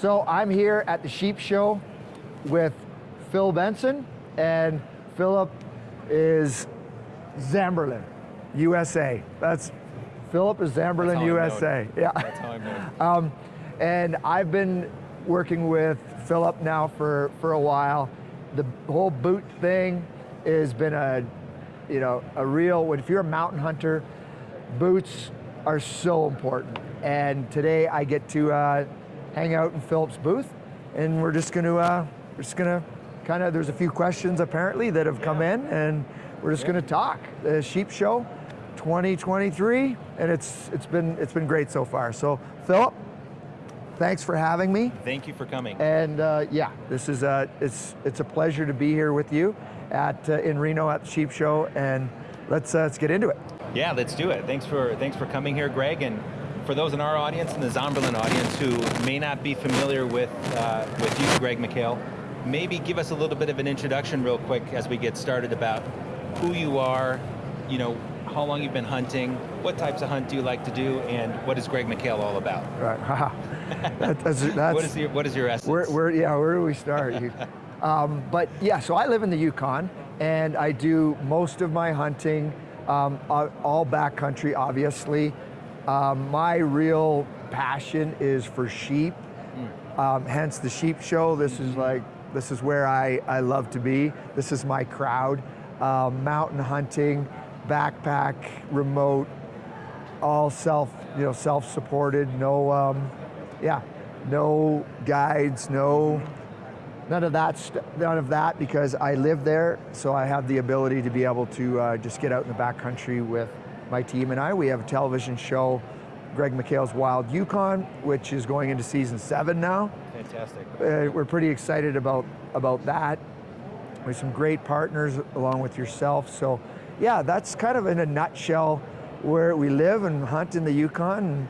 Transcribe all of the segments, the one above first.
So I'm here at the Sheep Show with Phil Benson, and Philip is Zamberlan, USA. That's Philip is Zamberlan, USA. Yeah. That's how I'm known. Um, and I've been working with Philip now for, for a while. The whole boot thing has been a, you know, a real, if you're a mountain hunter, boots are so important. And today I get to uh, hang out in Philip's booth and we're just going to, uh, we're just going to kind of, there's a few questions apparently that have come in and we're just yeah. going to talk. The Sheep Show 2023 and it's, it's, been, it's been great so far. So Philip, thanks for having me. Thank you for coming. And uh, yeah, this is a, it's, it's a pleasure to be here with you at, uh, in Reno at the Sheep Show and let's, uh, let's get into it. Yeah, let's do it. Thanks for, thanks for coming here, Greg. And for those in our audience and the Zamberlan audience who may not be familiar with, uh, with you, Greg McHale, maybe give us a little bit of an introduction real quick as we get started about who you are, you know, how long you've been hunting, what types of hunt do you like to do, and what is Greg McHale all about? Right, that, that's, that's, what, is your, what is your essence? Where, where, yeah, where do we start? um, but yeah, so I live in the Yukon, and I do most of my hunting, um, all backcountry, obviously. Um, my real passion is for sheep, mm. um, hence the sheep show. This mm -hmm. is mm-hmm. like, this is where I, I love to be. This is my crowd. Um, mountain hunting, backpack, remote, all self, you know, self-supported, no, um, yeah, no guides, no, none of that, none of that because I live there, so I have the ability to be able to uh, just get out in the backcountry with my team and I. We have a television show, Greg McHale's Wild Yukon, which is going into season seven now. Fantastic. Uh, we're pretty excited about, about that. We have some great partners along with yourself, so yeah, that's kind of in a nutshell where we live and hunt in the Yukon and,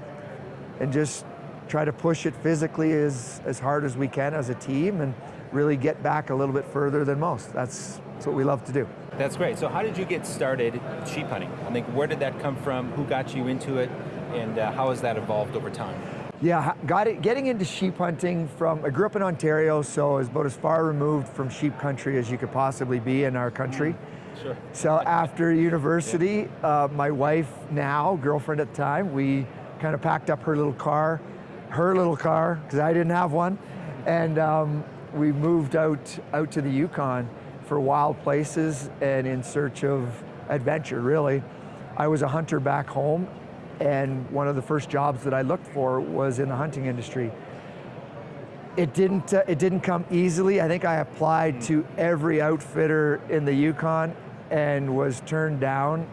and just try to push it physically as, as hard as we can as a team and really get back a little bit further than most. That's, that's what we love to do. That's great. So how did you get started sheep hunting? I think where did that come from? Who got you into it? And uh, how has that evolved over time? Yeah, got it. Getting into sheep hunting from, I grew up in Ontario, so it's about as far removed from sheep country as you could possibly be in our country. Mm. Sure. So after university, yeah. uh, my wife now, girlfriend at the time, we kind of packed up her little car, her little car, because I didn't have one, and um, we moved out, out to the Yukon for wild places and in search of adventure, really. I was a hunter back home, and one of the first jobs that I looked for was in the hunting industry. It didn't, uh, it didn't come easily. I think I applied to every outfitter in the Yukon and was turned down.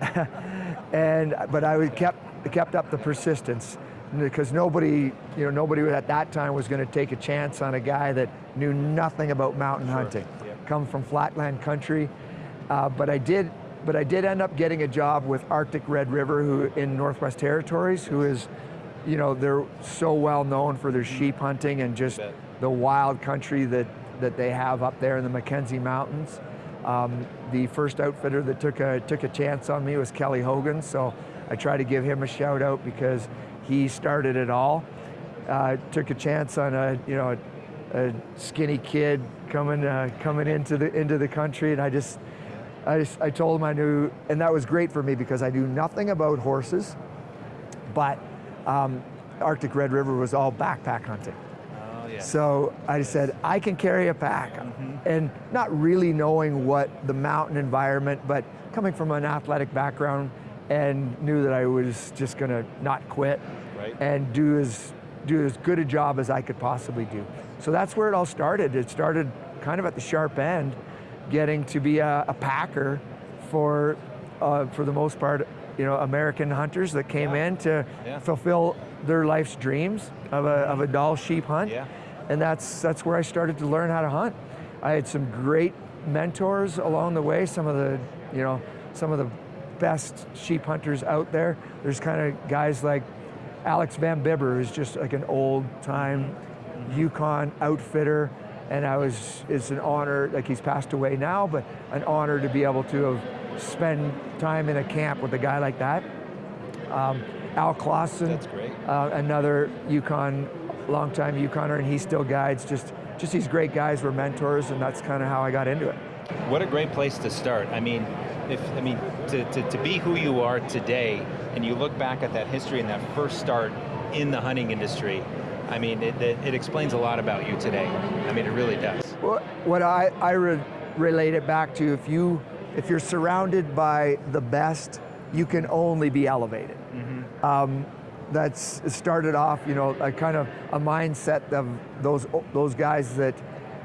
and but I kept kept up the persistence because nobody, you know, nobody at that time was going to take a chance on a guy that knew nothing about mountain sure. hunting. Come from flatland country. Uh, but I did, but I did end up getting a job with Arctic Red River, who in Northwest Territories, who is, you know, they're so well known for their sheep hunting and just the wild country that that they have up there in the Mackenzie Mountains. Um, the first outfitter that took a, took a chance on me was Kelly Hogan, so I try to give him a shout out because he started it all. Uh, took a chance on a, you know, a, skinny kid coming, uh, coming into, the, into the country and I just, I, just, I told him I knew, and that was great for me because I knew nothing about horses, but um, Arctic Red River was all backpack hunting. Oh, yeah. So I said, I can carry a pack. Mm -hmm. And not really knowing what the mountain environment, but coming from an athletic background and knew that I was just going to not quit right. and do as, do as good a job as I could possibly do. So that's where it all started. It started kind of at the sharp end, getting to be a, a packer for, uh, for the most part, you know, American hunters that came yeah. in to yeah. fulfill their life's dreams of a, of a Dall sheep hunt. Yeah and that's, that's where I started to learn how to hunt. I had some great mentors along the way, some of the, you know, some of the best sheep hunters out there. There's kind of guys like Alex Van Bibber, who's just like an old time Yukon outfitter, and I was, it's an honor, like he's passed away now, but an honor to be able to have spend time in a camp with a guy like that. Um, Al Clausen, That's great. uh, another Yukon, longtime Yukoner, and he still guides. Just, just these great guys were mentors, and that's kind of how I got into it. What a great place to start. I mean, if I mean to, to, to be who you are today, and you look back at that history and that first start in the hunting industry, I mean, it, it, it explains a lot about you today. I mean, it really does. What, what I, I re relate it back to, if, you, if you're surrounded by the best, you can only be elevated. Um, that's started off, you know, a kind of a mindset of those those guys that,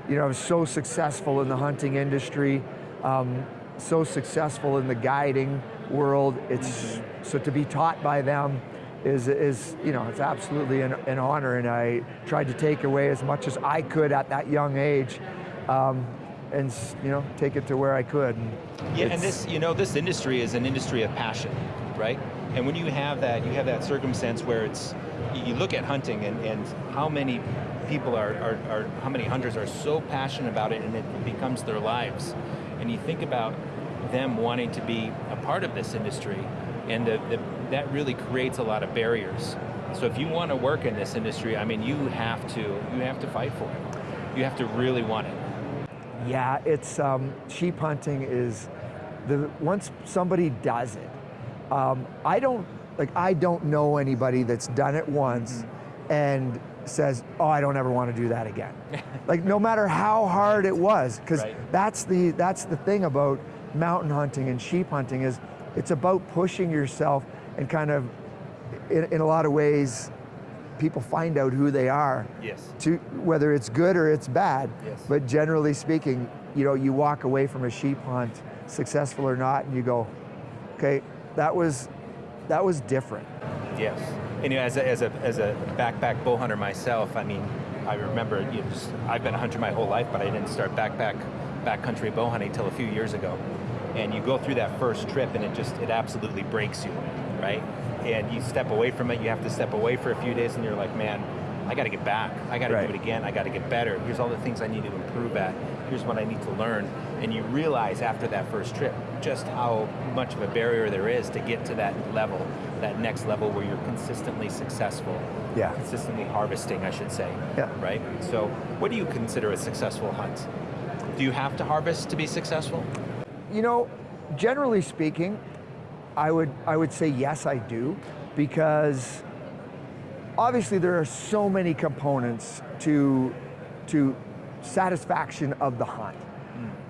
you know, are so successful in the hunting industry, um, so successful in the guiding world. It's so to be taught by them is is you know it's absolutely an, an honor, and I tried to take away as much as I could at that young age. Um, and you know, take it to where I could. And Yeah, and this, you know, this industry is an industry of passion, right? And when you have that, you have that circumstance where it's, you look at hunting and, and how many people are, are, are, how many hunters are so passionate about it and it becomes their lives. And you think about them wanting to be a part of this industry and the, the, that really creates a lot of barriers. So if you want to work in this industry, I mean, you have to, you have to fight for it. You have to really want it. Yeah, it's um, sheep hunting is the once somebody does it. Um, I don't like I don't know anybody that's done it once and says, "Oh, I don't ever want to do that again." like no matter how hard it was, because Right. that's the that's the thing about mountain hunting and sheep hunting is it's about pushing yourself and kind of in, in a lot of ways people find out who they are Yes. to whether it's good or it's bad. Yes. But generally speaking, you know, you walk away from a sheep hunt, successful or not, and you go, okay, that was that was different. Yes. And you know, as a, as a, as a backpack bow hunter myself, I mean, I remember, you know, just, I've been a hunter my whole life, but I didn't start backpack, backcountry bow hunting until a few years ago. And you go through that first trip and it just, it absolutely breaks you, right? And you step away from it, you have to step away for a few days and you're like, man, I got to get back. I got to Right. do it again. I got to get better. Here's all the things I need to improve at. Here's what I need to learn. And you realize after that first trip just how much of a barrier there is to get to that level, that next level where you're consistently successful. Yeah. Consistently harvesting, I should say. Yeah. Right? So, what do you consider a successful hunt? Do you have to harvest to be successful? You know, generally speaking, I would I would say yes, I do, because obviously there are so many components to to satisfaction of the hunt.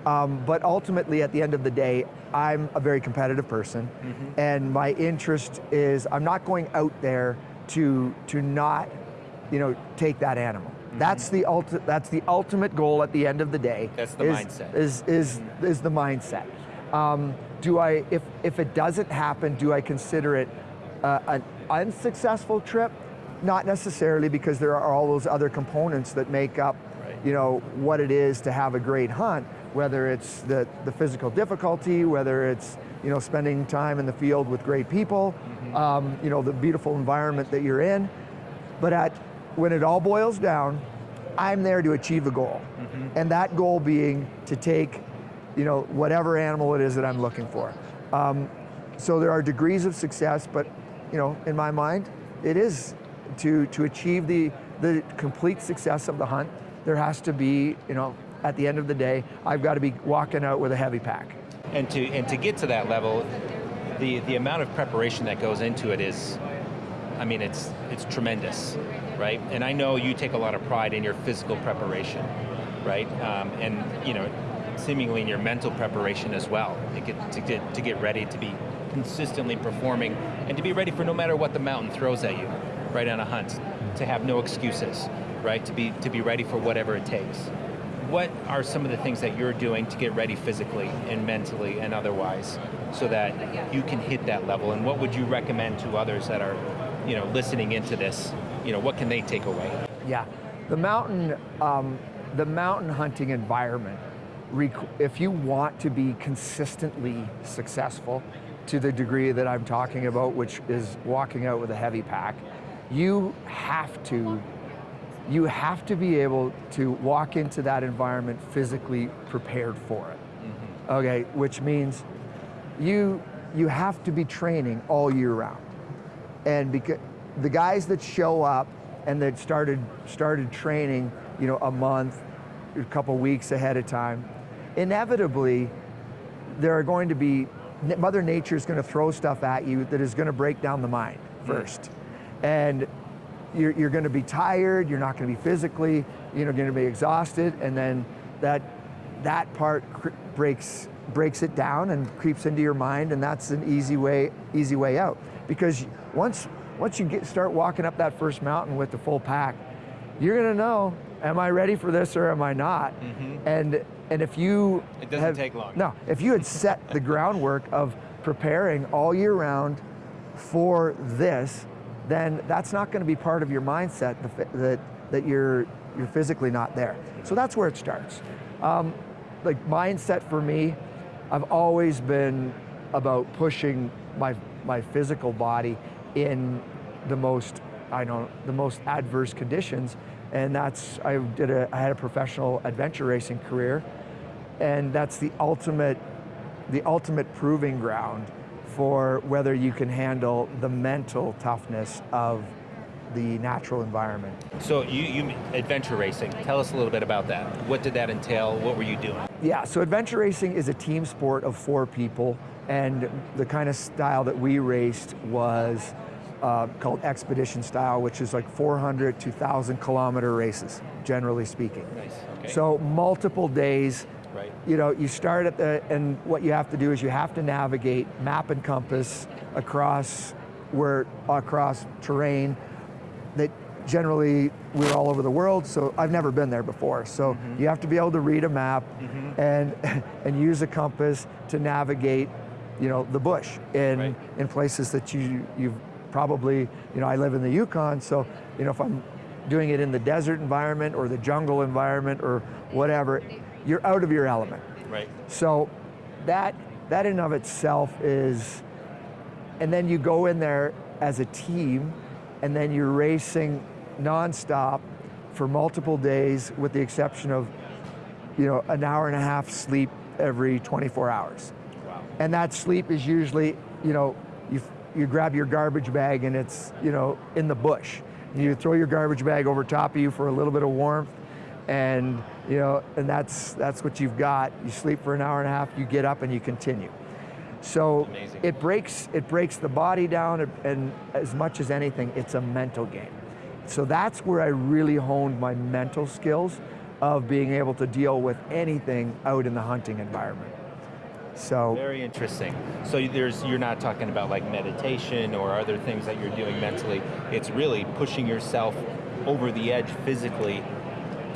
Um, but ultimately, at the end of the day, I'm a very competitive person, and my interest is I'm not going out there to to not, you know, take that animal. That's the ulti- That's the ultimate goal at the end of the day. That's the is, mindset. Is is is the mindset. Um, do I if if it doesn't happen, do I consider it uh, an unsuccessful trip? Not necessarily, because there are all those other components that make up. You know, what it is to have a great hunt, whether it's the, the physical difficulty, whether it's, you know, spending time in the field with great people, um, you know, the beautiful environment that you're in. But at, when it all boils down, I'm there to achieve a goal. And that goal being to take, you know, whatever animal it is that I'm looking for. Um, so there are degrees of success, but, you know, in my mind, it is to, to achieve the, the complete success of the hunt, there has to be, you know, at the end of the day, I've got to be walking out with a heavy pack. And to and to get to that level, the the amount of preparation that goes into it is, I mean, it's it's tremendous, right? And I know you take a lot of pride in your physical preparation, right? Um, and you know, seemingly in your mental preparation as well, to get to get to get ready to be consistently performing and to be ready for no matter what the mountain throws at you, right on a hunt, to have no excuses, right? To be to be ready for whatever it takes what are some of the things that you're doing to get ready physically and mentally and otherwise so that you can hit that level and what would you recommend to others that are you know listening into this you know what can they take away Yeah, the mountain, um, the mountain hunting environment. If you want to be consistently successful, to the degree that I'm talking about, which is walking out with a heavy pack, you have to, you have to be able to walk into that environment physically prepared for it. Mm-hmm. Okay, which means you you have to be training all year round. And because the guys that show up and that started started training, you know, a month, a couple weeks ahead of time, inevitably there are going to be Mother Nature is going to throw stuff at you that is going to break down the mind mm. first, and you're, you're going to be tired. You're not going to be physically, you know, going to be exhausted, and then that that part breaks breaks it down and creeps into your mind, and that's an easy way easy way out. Because once once you get start walking up that first mountain with the full pack, you're going to know, am I ready for this or am I not? Mhm. And and if you It doesn't have- take long. No, if you had set the groundwork of preparing all year round for this, then that's not going to be part of your mindset that that you're you're physically not there. So that's where it starts. Um, like mindset for me, I've always been about pushing my my physical body in the most I know the most adverse conditions, and that's I did a I had a professional adventure racing career, and that's the ultimate the ultimate proving ground for whether you can handle the mental toughness of the natural environment. So you, you adventure racing. Tell us a little bit about that. What did that entail? What were you doing? Yeah, so adventure racing is a team sport of four people, and the kind of style that we raced was uh, called expedition style, which is like 400 to 1,000 kilometer races, generally speaking. Nice. Okay. So multiple days, right. you know, you start at the, and what you have to do is you have to navigate map and compass across where, across terrain that generally we're all over the world, so I've never been there before. So Mm-hmm. you have to be able to read a map and, and use a compass to navigate, you know, the bush in, Right. in places that you, you've probably, you know, I live in the Yukon, so, you know, if I'm doing it in the desert environment or the jungle environment or whatever, you're out of your element. Right. So that that in of itself is, and then you go in there as a team, and then you're racing nonstop for multiple days, with the exception of, you know, an hour and a half sleep every 24 hours. Wow. And that sleep is usually, you know, you, you grab your garbage bag and it's, you know, in the bush. You throw your garbage bag over top of you for a little bit of warmth and, you know, and that's, that's what you've got. You sleep for an hour and a half, you get up and you continue. So Amazing. it breaks, it breaks the body down and- and as much as anything, it's a mental game. So that's where I really honed my mental skills of being able to deal with anything out in the hunting environment. So Very interesting. So there's you're not talking about like meditation or other things that you're doing mentally. It's really pushing yourself over the edge physically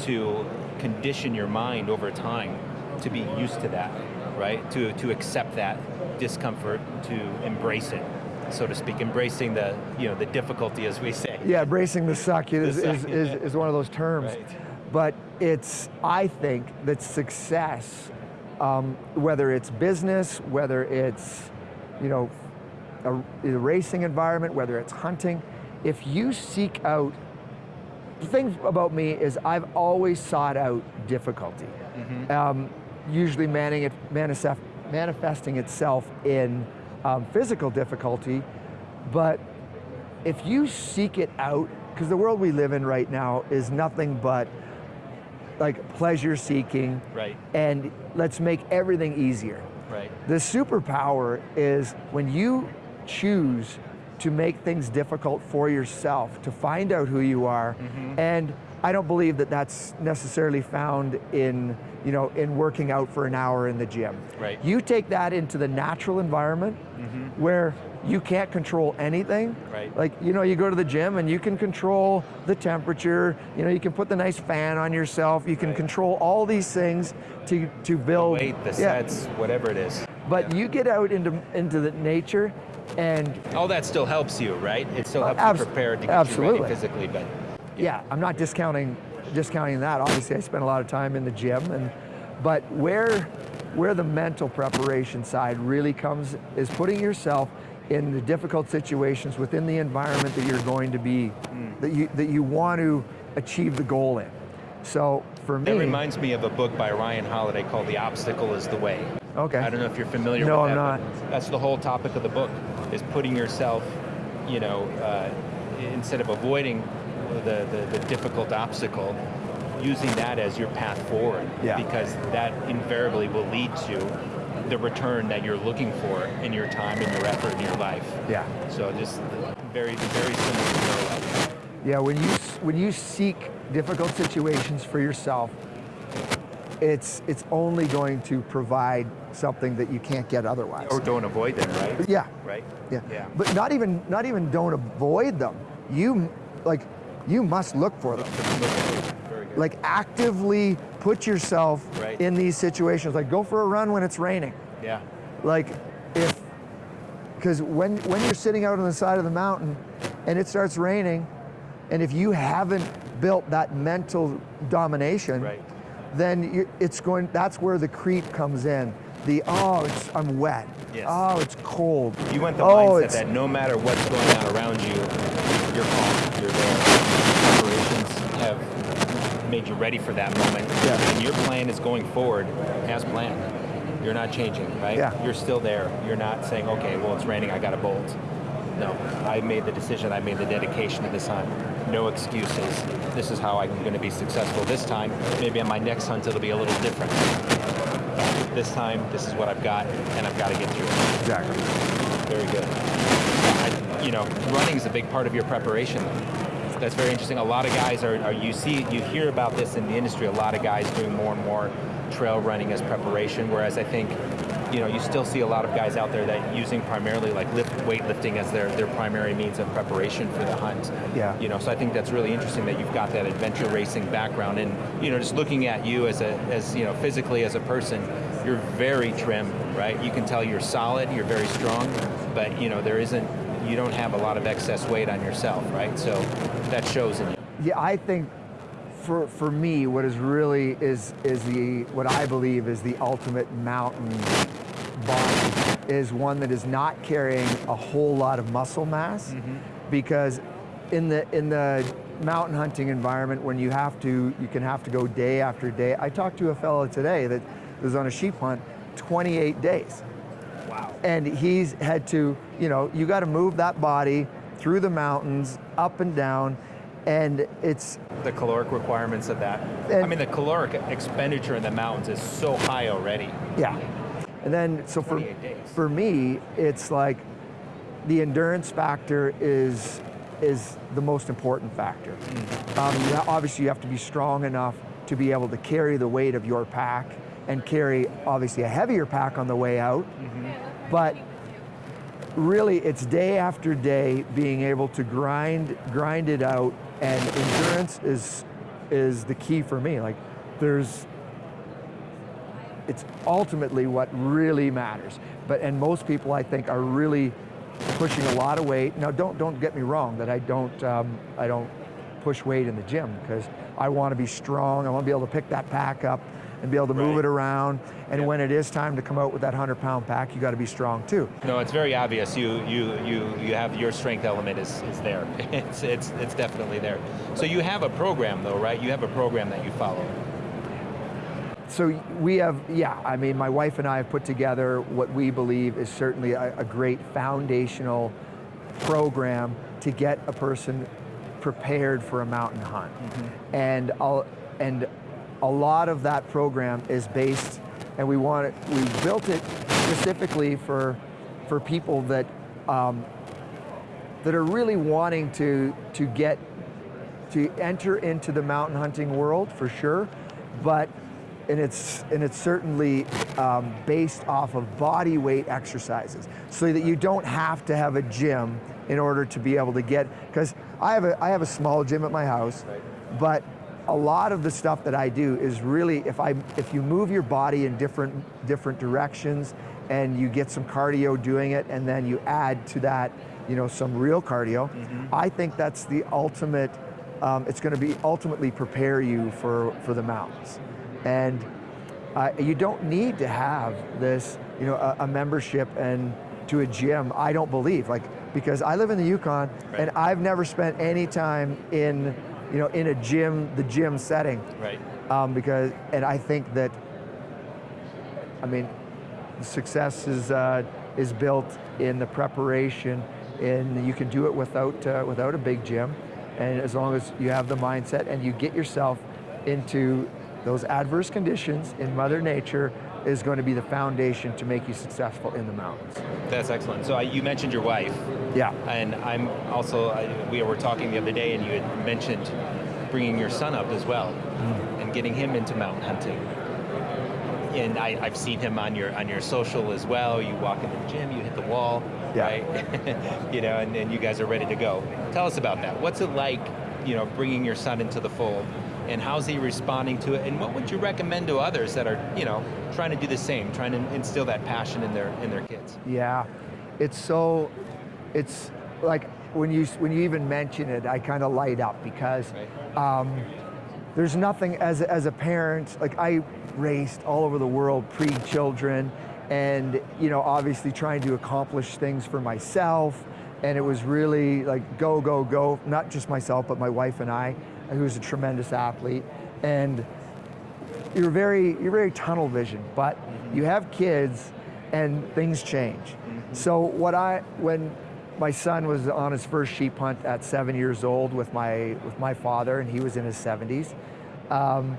to condition your mind over time to be used to that, right? To to accept that discomfort, to embrace it, so to speak, embracing the you know the difficulty as we say. yeah, bracing the suck is, The is, suck, is, yeah. is one of those terms. Right. But it's, I think that success, um, whether it's business, whether it's, you know, a, a racing environment, whether it's hunting, if you seek out, the thing about me is I've always sought out difficulty. Um, usually manning it, manifest, manifesting itself in um, physical difficulty, but if you seek it out, because the world we live in right now is nothing but like pleasure seeking Right. and let's make everything easier. Right. The superpower is when you choose to make things difficult for yourself, to find out who you are, mm-hmm. and I don't believe that that's necessarily found in, you know, in working out for an hour in the gym. Right. You take that into the natural environment mm-hmm. where you can't control anything. Right. Like, you know, you go to the gym and you can control the temperature, you know, you can put the nice fan on yourself, you can Right. control all these things to, to build. Weight, the Yeah. sets, whatever it is. But you get out into into the nature, and All that still helps you, right? It still Uh, helps you prepare to get you ready physically, but yeah, I'm not discounting discounting that. Obviously, I spend a lot of time in the gym, and but where where the mental preparation side really comes is putting yourself in the difficult situations within the environment that you're going to be Hmm. that you that you want to achieve the goal in. So for me, That reminds me of a book by Ryan Holiday called The Obstacle is the Way. okay, I don't know if you're familiar No, with I'm not. That's the whole topic of the book, is putting yourself you know, uh, instead of avoiding the, the, the difficult obstacle, using that as your path forward. Yeah. Because that invariably will lead to the return that you're looking for in your time and your effort in your life. Yeah. So just very, very similar. Yeah, when you when you seek difficult situations for yourself, it's it's only going to provide something that you can't get otherwise. Or don't avoid them, right? yeah, Right? yeah, Yeah. But not even not even don't avoid them. You like you must look for them. Like actively put yourself Right. in these situations. Like go for a run when it's raining. yeah. Like if because when when you're sitting out on the side of the mountain and it starts raining, and if you haven't built that mental domination, Right. Then you, it's going. That's where the creep comes in. The oh, it's, I'm wet. Yes. Oh, it's cold. You want the oh, mindset that no matter what's going on around you, you're calm, you're there. Operations have made you ready for that moment. Yeah. And your plan is going forward as planned. You're not changing, right? Yeah. You're still there. You're not saying, okay, well, it's raining, I got to bolt. No, I made the decision, I made the dedication to this hunt. No excuses. This is how I'm going to be successful this time. Maybe on my next hunt, it'll be a little different. This time, this is what I've got, and I've got to get through it. exactly. Very good. I, you know, running is a big part of your preparation. That's very interesting. A lot of guys are, are, you see, you hear about this in the industry, a lot of guys doing more and more trail running as preparation, whereas I think, you know, you still see a lot of guys out there that using primarily like lift, weightlifting as their, their primary means of preparation for the hunt. Yeah. You know, so I think that's really interesting that you've got that adventure racing background and, you know, just looking at you as a, as, you know, physically as a person, you're very trim, right? You can tell you're solid, you're very strong, but, you know, there isn't, you don't have a lot of excess weight on yourself, right? So that shows in you. Yeah, I think for for me, what is really is is the what I believe is the ultimate mountain is one that is not carrying a whole lot of muscle mass, mm-hmm. because in the in the mountain hunting environment, when you have to, you can have to go day after day. I talked to a fellow today that was on a sheep hunt, 28 days Wow. and he's had to, you know, you got to move that body through the mountains, up and down, and it's The caloric requirements of that. I mean, the caloric expenditure in the mountains is so high already. yeah. And then so for days. for me, it's like the endurance factor is is the most important factor. Um, obviously, you have to be strong enough to be able to carry the weight of your pack and carry obviously a heavier pack on the way out. But really, it's day after day being able to grind grind it out, and endurance is is the key for me. Like, there's it's ultimately what really matters. But and most people I think are really pushing a lot of weight. Now don't don't get me wrong that I don't um, I don't push weight in the gym because I want to be strong. I want to be able to pick that pack up and be able to move Right. it around. And when it is time to come out with that hundred pound pack, you got to be strong too. No, it's very obvious. You you you you have your strength element is, is there. It's it's it's definitely there. So you have a program though, right? You have a program that you follow. So we have, yeah, I mean, my wife and I have put together what we believe is certainly a, a great foundational program to get a person prepared for a mountain hunt. And, I'll, and a lot of that program is based, and we want it, we built it specifically for, for people that, um, that are really wanting to, to get to enter into the mountain hunting world for sure, but and it's and it's certainly um, based off of body weight exercises, so that you don't have to have a gym in order to be able to get. Because I have a I have a small gym at my house, but a lot of the stuff that I do is really if I if you move your body in different different directions and you get some cardio doing it, and then you add to that you know some real cardio, I think that's the ultimate um, it's going to be ultimately prepare you for, for the mountains. And uh, you don't need to have this, you know, a, a membership and to a gym. I don't believe, like, because I live in the Yukon and I've never spent any time in, you know, in a gym, the gym setting, Right. um, because, and I think that, I mean, success is uh, is built in the preparation and you can do it without, uh, without a big gym, and as long as you have the mindset and you get yourself into those adverse conditions in Mother Nature is going to be the foundation to make you successful in the mountains. That's excellent. So I, you mentioned your wife, Yeah, and I'm also, I, we were talking the other day and you had mentioned bringing your son up as well mm-hmm. and getting him into mountain hunting. And I, I've seen him on your on your social as well. You walk into the gym, you hit the wall, Yeah. right? you know, and, and you guys are ready to go. Tell us about that. What's it like, you know, bringing your son into the fold, and how's he responding to it? And what would you recommend to others that are, you know, trying to do the same, trying to instill that passion in their in their kids? yeah. It's so, it's like when you when you even mention it, I kind of light up because Right. um, there's nothing as as a parent like I raced all over the world pre-children, and you know obviously trying to accomplish things for myself, and it was really like go go go. Not just myself, but my wife and I, who's a tremendous athlete, and you're very you're very tunnel vision, but mm-hmm. you have kids and things change. Mm-hmm. So what I when my son was on his first sheep hunt at seven years old with my with my father, and he was in his 70s. Um,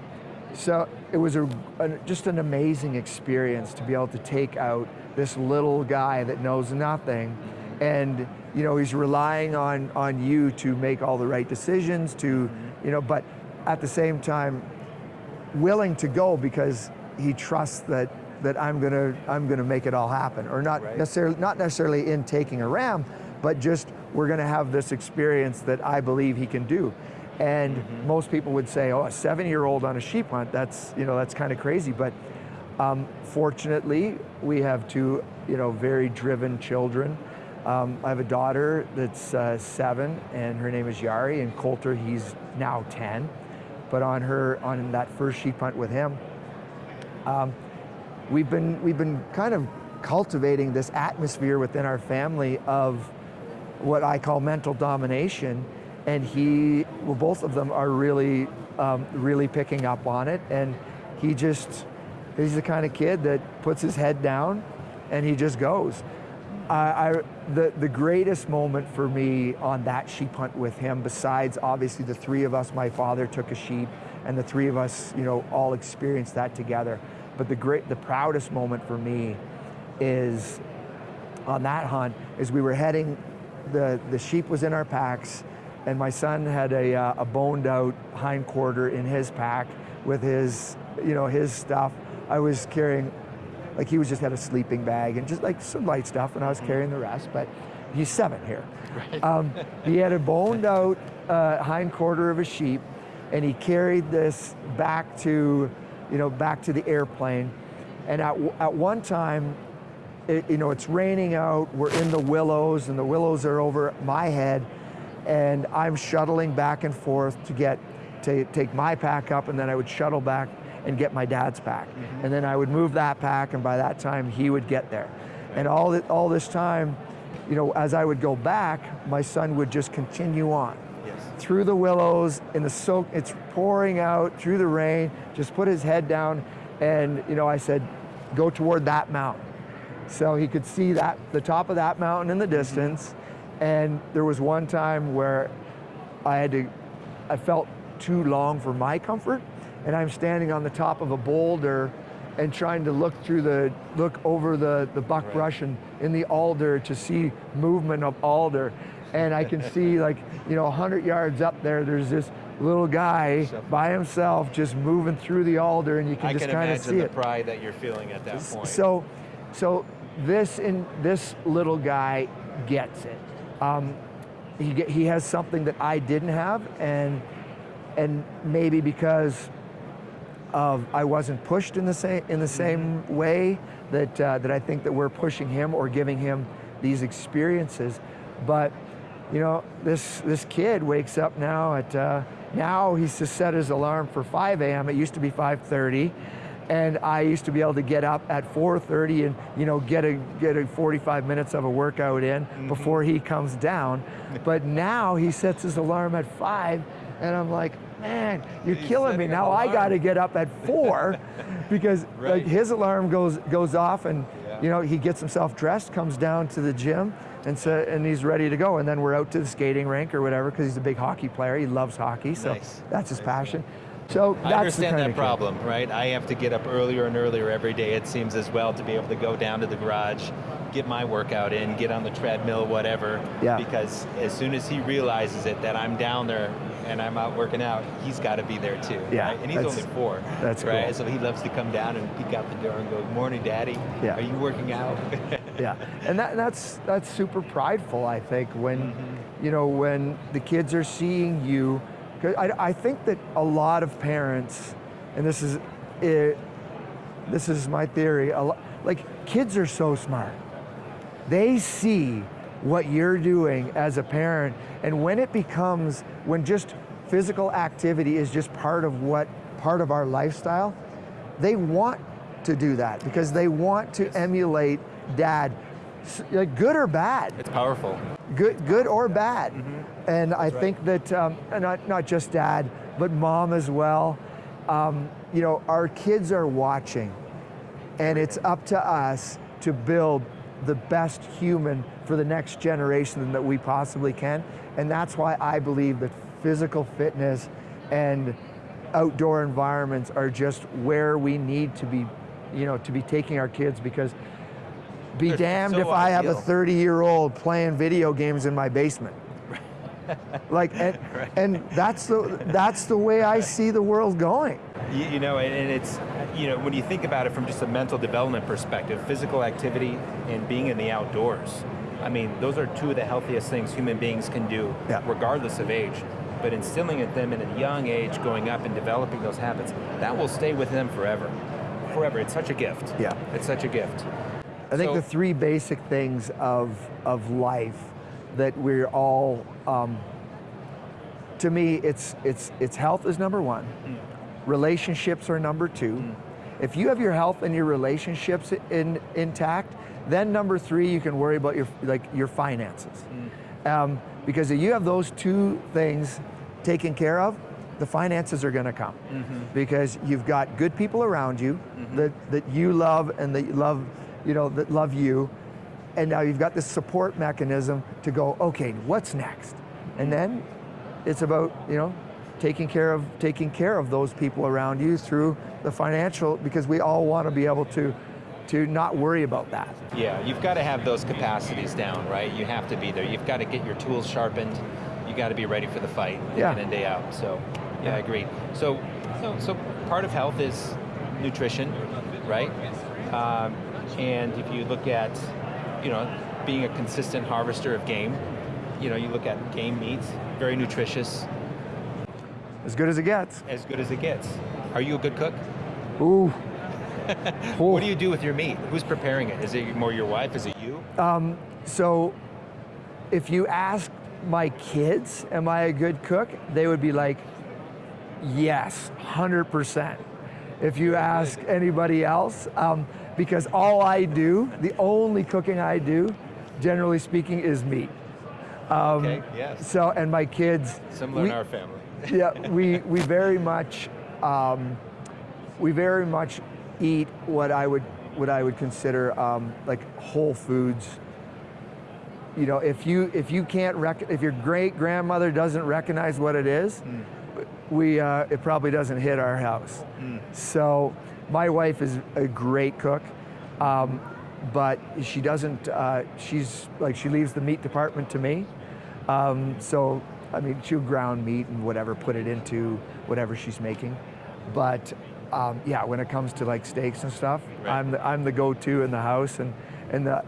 so it was a, an- just an amazing experience to be able to take out this little guy that knows nothing, mm-hmm. and you know he's relying on on you to make all the right decisions. To you know, but at the same time, willing to go because he trusts that that I'm gonna I'm gonna make it all happen, or not Right. necessarily not necessarily in taking a ram, but just we're gonna have this experience that I believe he can do. And most people would say, oh, a seven-year-old on a sheep hunt, that's you know that's kind of crazy. But um, fortunately, we have two you know very driven children. Um, I have a daughter that's uh, seven, and her name is Yari, and Coulter, he's now 10 but on her on that first sheep hunt with him, um, we've been we've been kind of cultivating this atmosphere within our family of what I call mental domination, and he, well, both of them are really um, really picking up on it, and he just he's the kind of kid that puts his head down, and he just goes. I, the, the greatest moment for me on that sheep hunt with him, besides obviously the three of us, my father took a sheep, and the three of us, you know, all experienced that together. But the great, the proudest moment for me is on that hunt, is we were heading, the, the sheep was in our packs, and my son had a, uh, a boned out hind quarter in his pack with his, you know, his stuff. I was carrying like he was just had a sleeping bag and just like some light stuff, and I was carrying the rest. But he's seven here. Um, he had a boned out uh, hind quarter of a sheep, and he carried this back to, you know, back to the airplane. And at, at one time, it, you know, it's raining out. We're in the willows, and the willows are over my head, and I'm shuttling back and forth to get to take my pack up, and then I would shuttle back and get my dad's pack, mm-hmm. and then I would move that pack, and by that time he would get there, and all th- all this time, you know, as I would go back, my son would just continue on. Yes. through the willows in the soak it's pouring out through the rain just put his head down and you know i said go toward that mountain. So he could see that the top of that mountain in the mm-hmm. distance and there was one time where i had to i felt too long for my comfort and i'm standing on the top of a boulder and trying to look through the look over the the buckbrush and in the alder to see movement of alder and I can see like, you know, 100 yards up there, there's this little guy by himself just moving through the alder and you can I just kind of imagine see the it. pride that you're feeling at that point. So, so this in this little guy gets it. Um, he he has something that I didn't have, and and maybe because of I wasn't pushed in the same in the same way that uh, that I think that we're pushing him or giving him these experiences, but you know this this kid wakes up now at uh, now he's to set his alarm for 5 a.m. It used to be 5:30 and I used to be able to get up at 4:30 and you know get a get a 45 minutes of a workout in before he comes down. but now he sets his alarm at five, and I'm like, man, you're He's killing me. Now I got to get up at four because Right. like his alarm goes goes off, and Yeah. you know he gets himself dressed, comes down to the gym, And so, and he's ready to go. And then we're out to the skating rink or whatever because he's a big hockey player. He loves hockey, so Nice. that's his passion. So that's I understand that of kid. problem, right? I have to get up earlier and earlier every day, it seems as well, to be able to go down to the garage, get my workout in, get on the treadmill, whatever. Yeah. Because as soon as he realizes it, that I'm down there and I'm out working out, he's got to be there too. Yeah, right? And he's that's- only four. that's right? cool. So he loves to come down and peek out the door and go, morning, daddy. Yeah. Are you working out? Yeah, and that, that's that's super prideful. I think when Mm-hmm. you know when the kids are seeing you, I, I think that a lot of parents, and this is it, this is my theory. A lo- like kids are so smart, they see what you're doing as a parent, and when it becomes when just physical activity is just part of what part of our lifestyle, they want to do that because they want to emulate dad, good or bad, it's powerful. good, good or bad. Mm-hmm. And I think that um, not not just dad, but mom as well. Um, you know, our kids are watching, and it's up to us to build the best human for the next generation that we possibly can. And that's why I believe that physical fitness and outdoor environments are just where we need to be, you know, to be taking our kids because be They're damned so if I have a 30 year old playing video games in my basement. like, and, and that's the that's the way I see the world going. You, you know, and, and it's, you know, when you think about it from just a mental development perspective, physical activity and being in the outdoors, I mean, those are two of the healthiest things human beings can do, Yeah. regardless of age. But instilling in them in a young age, going up and developing those habits, that will stay with them forever. Forever. It's such a gift. Yeah. It's such a gift. I think So- the three basic things of of life that we're all, um, to me, it's it's it's health is number one, relationships are number two. Hmm. If you have your health and your relationships in, intact, then number three you can worry about your like your finances, hmm. um, because if you have those two things taken care of, the finances are going to come mm-hmm. because you've got good people around you mm-hmm. that, that you love and that love, you know, that love you. And now you've got this support mechanism to go, okay, what's next? And hmm. then it's about, you know, taking care of taking care of those people around you through the financial because we all want to be able to to not worry about that. Yeah, you've got to have those capacities down, right? You have to be there. You've got to get your tools sharpened. You got to be ready for the fight day Yeah. in and day out. So, yeah, I agree. So, so, so part of health is nutrition, right? Um, and if you look at, you know, being a consistent harvester of game, you know, you look at game meats, very nutritious, As good as it gets. as good as it gets. Are you a good cook? Ooh. What do you do with your meat? Who's preparing it? Is it more your wife? Is it you? So if you ask my kids, am I a good cook? They would be like, yes, 100%. If you ask anybody else, um, because all I do, the only cooking I do, generally speaking, is meat. okay, yes. So, and my kids, Similar we- in our family. yeah, we we very much um, we very much eat what I would what I would consider um, like whole foods. You know, if you if you can't rec- if your great grandmother doesn't recognize what it is, we uh, it probably doesn't hit our house. So my wife is a great cook. Um, but she doesn't, uh, she's like, she leaves the meat department to me. Um, so, I mean, she'll ground meat and whatever, put it into whatever she's making. But um, yeah, when it comes to like steaks and stuff, Right. I'm the, I'm the go-to in the house, and and the,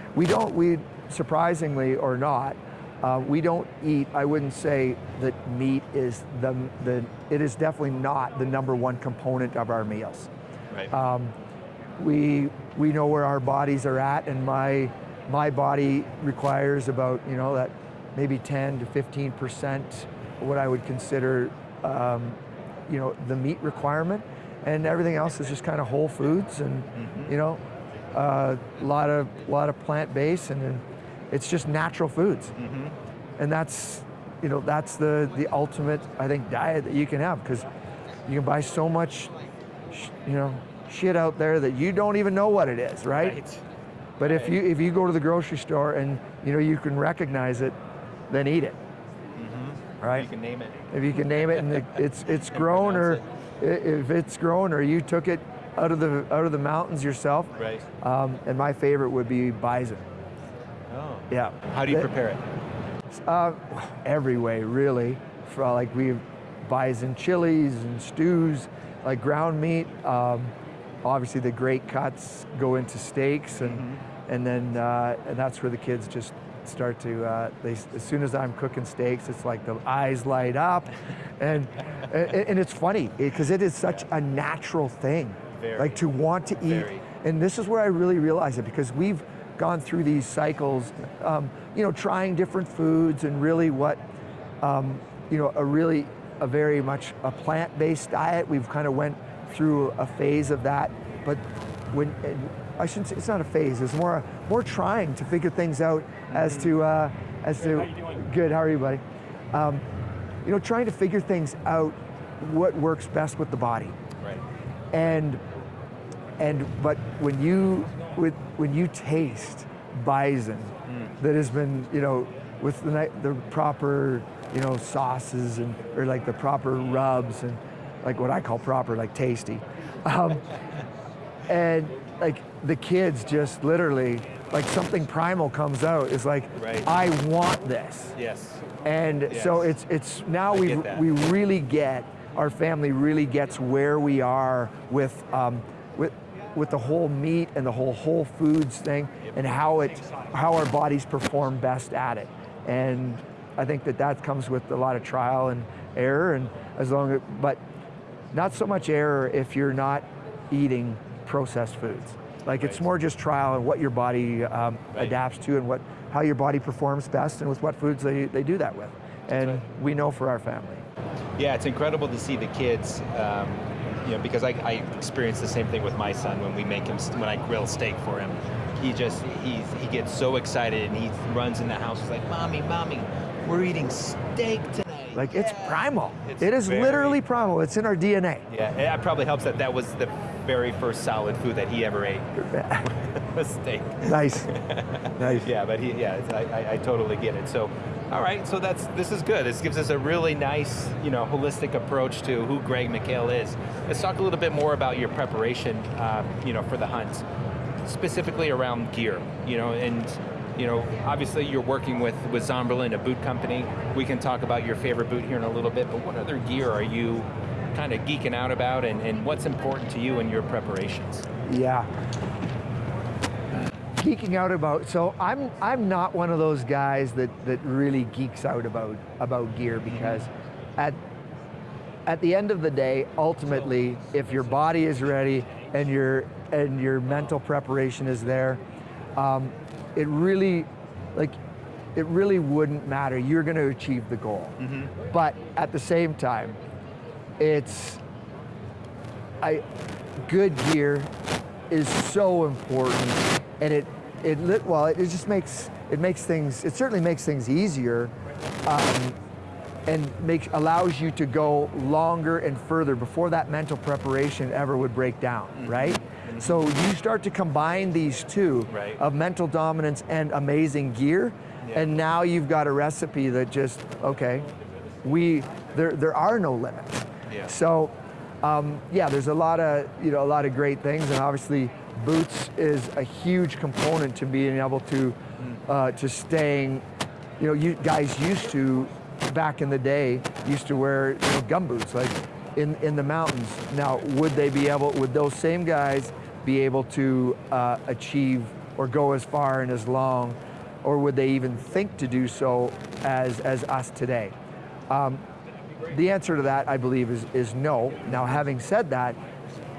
we don't we surprisingly or not, uh, we don't eat. I wouldn't say that meat is the the it is definitely not the number one component of our meals Right. um, we we know where our bodies are at, and my my body requires about you know that maybe 10 to 15 percent what I would consider um, you know the meat requirement, and everything else is just kind of whole foods and mm-hmm. you know a lot of lot of plant based and, then it's just natural foods, mm-hmm. and that's you know that's the the ultimate I think diet that you can have because you can buy so much sh- you know shit out there that you don't even know what it is, right? But if you if you go to the grocery store and you know you can recognize it, then eat it. Right? If You can name it. if you can name it, and it, it's it's grown or pronounce i- if it's grown or you took it out of the out of the mountains yourself. Right. Um, and my favorite would be bison. Oh. Yeah. How do you prepare it? Uh, every way, really. For, like we bison chilies and stews, like ground meat. Um, obviously, the great cuts go into steaks, and and then uh, and that's where the kids just start to. Uh, they as soon as I'm cooking steaks, it's like the eyes light up, and and, and it's funny because it is such a natural thing, Very. like to want to eat. Very. And this is where I really realize it because we've gone through these cycles, um, you know, trying different foods and really what, um, you know, a really, a very much a plant-based diet. We've kind of went through a phase of that, but when, I shouldn't say, it's not a phase, it's more, more trying to figure things out as to, uh, as to, how you doing? good, how are you, buddy? Um, you know, trying to figure things out, what works best with the body Right. and and but when you with when you taste bison that has been you know with the the proper you know sauces and or like the proper rubs and like what I call proper like tasty um, and like the kids just literally like something primal comes out is like Right. I want this Yes. and so it's it's now we we really get our family really gets where we are with um, with with the whole meat and the whole whole foods thing and how it how our bodies perform best at it. And I think that that comes with a lot of trial and error and as long as but not so much error if you're not eating processed foods. Like it's more just trial and what your body um, Right. adapts to and what how your body performs best and with what foods they, they do that with. And right. we know for our family. Yeah, it's incredible to see the kids. Um, you know, because I, I experience the same thing with my son when we make him when I grill steak for him. He just he's, he gets so excited and he runs in the house. He's like, "Mommy, mommy, we're eating steak tonight." Like it's primal. It's it is very- literally primal. It's in our DNA. Yeah, it probably helps that that was the very first solid food that he ever ate was steak. nice. nice. Yeah, but he, yeah, I, I, I totally get it. So, all right, so that's this is good. This gives us a really nice, you know, holistic approach to who Greg McHale is. Let's talk a little bit more about your preparation, uh, you know, for the hunt, specifically around gear. You know, and you know, obviously you're working with with Zamberlan, a boot company. We can talk about your favorite boot here in a little bit. But what other gear are you kind of geeking out about, and, and what's important to you in your preparations? Yeah. Geeking out about so I'm I'm not one of those guys that that really geeks out about about gear because at at the end of the day, ultimately, if your body is ready and your and your mental preparation is there, um, it really like it really wouldn't matter. You're going to achieve the goal. But at the same time, it's I, good gear is so important, and it it lit well. It, it just makes it makes things. It certainly makes things easier, um, and makes allows you to go longer and further before that mental preparation ever would break down. Right. So you start to combine these two Right. of mental dominance and amazing gear, Yeah. and now you've got a recipe that just okay. We there there are no limits. Yeah. So, um, yeah, there's a lot of you know a lot of great things, and obviously, boots is a huge component to being able to uh, to staying. You know, you guys used to back in the day used to wear you know, gum boots like in in the mountains. Now, would they be able? Would those same guys be able to uh, achieve or go as far and as long, or would they even think to do so as as us today? Um, the answer to that, I believe, is, is no. Now, having said that,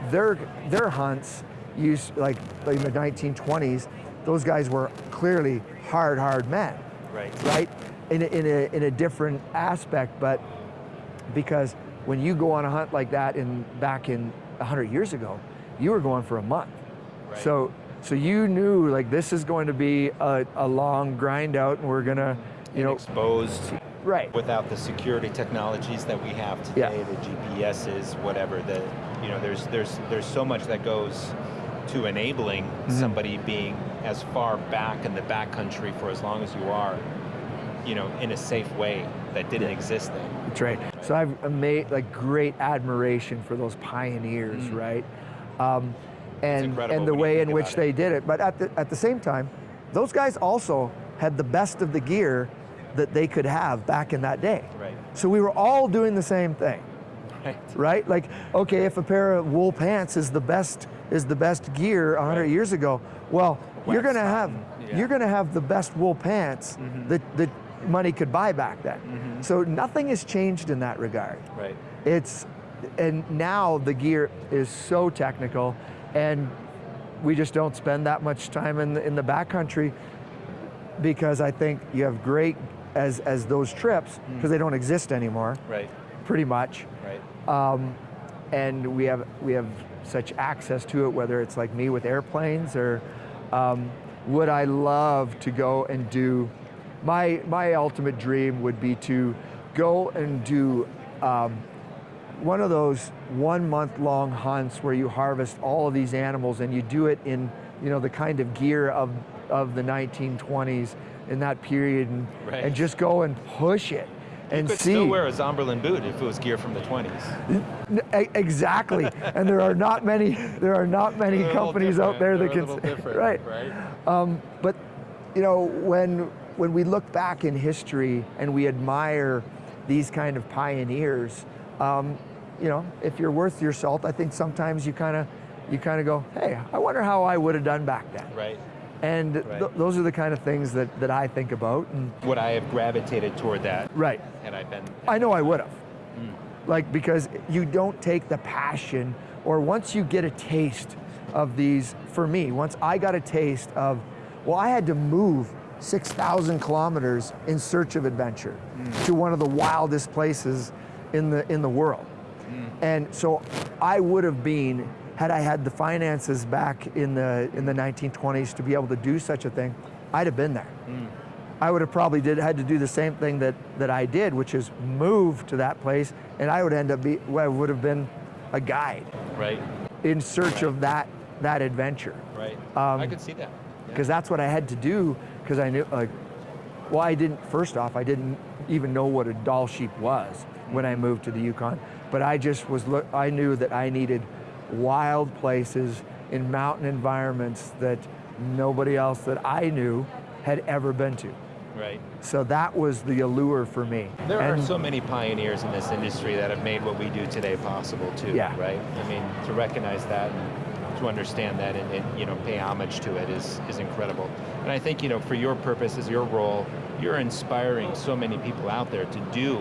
their their hunts used like, like in the 1920s, those guys were clearly hard, hard men, Right. right? In a, in a, in a different aspect, but because when you go on a hunt like that in back in 100 years ago, you were going for a month. Right. So so you knew like this is going to be a, a long grind out, and we're gonna, you know, exposed right. without the security technologies that we have Yeah. today, the GPSs, whatever. The you know, there's there's there's so much that goes to enabling Mm-hmm. somebody being as far back in the backcountry for as long as you are, you know, in a safe way that didn't exist then. That's right. So I've made like great admiration for those pioneers, right? Um, and and the way in which about they did it. But at the at the same time, those guys also had the best of the gear that they could have back in that day. Right. So we were all doing the same thing, Right. right? Like, okay, if a pair of wool pants is the best is the best gear 100 Right. years ago, well, you're going to have yeah. you're going to have the best wool pants mm-hmm. that that money could buy back then. Mm-hmm. So nothing has changed in that regard. Right. It's and now the gear is so technical, and we just don't spend that much time in the, in the backcountry because I think you have great as as those trips because they don't exist anymore, Right. pretty much, Right. and we have we have such access to it. Whether it's like me with airplanes or um, would I love to go and do my my ultimate dream would be to go and do um, one of those one month long hunts where you harvest all of these animals and you do it in you know the kind of gear of of the 1920s in that period and, Right. and just go and push it and you could see still wear a Zamberlan boot if it was gear from the 20s. N- e- exactly and there are not many there are not many companies out there that can They're a little different, right right? um, but you know, when when we look back in history and we admire these kind of pioneers, um, you know, if you're worth your salt, I think sometimes you kind of you kind of go, hey, I wonder how I would have done back then. Right. And th- those are the kind of things that, that I think about. And Would I have gravitated toward that right, had I been? I know I would have. Mm. Like, because you don't take the passion, or once you get a taste of these, for me, once I got a taste of, well, I had to move 6,000 kilometers in search of adventure Mm. to one of the wildest places in the, in the world. Mm. And so I would have been, had I had the finances back in the, in the 1920s to be able to do such a thing, I'd have been there. Mm. I would have probably did had to do the same thing that that I did, which is move to that place, and I would end up be well, I would have been a guide Right. in search of that that adventure, Right. Um, I could see that. because that's what I had to do. Because I knew, like, well, I didn't. First off, I didn't even know what a Dall sheep was when I moved to the Yukon, but I just was. I knew that I needed wild places in mountain environments that nobody else that I knew had ever been to. Right. So that was the allure for me. There And- are so many pioneers in this industry that have made what we do today possible too, Yeah. right? I mean, to recognize that and to understand that and, and, you know pay homage to it is is incredible. And I think you know for your purposes, your role, you're inspiring so many people out there to do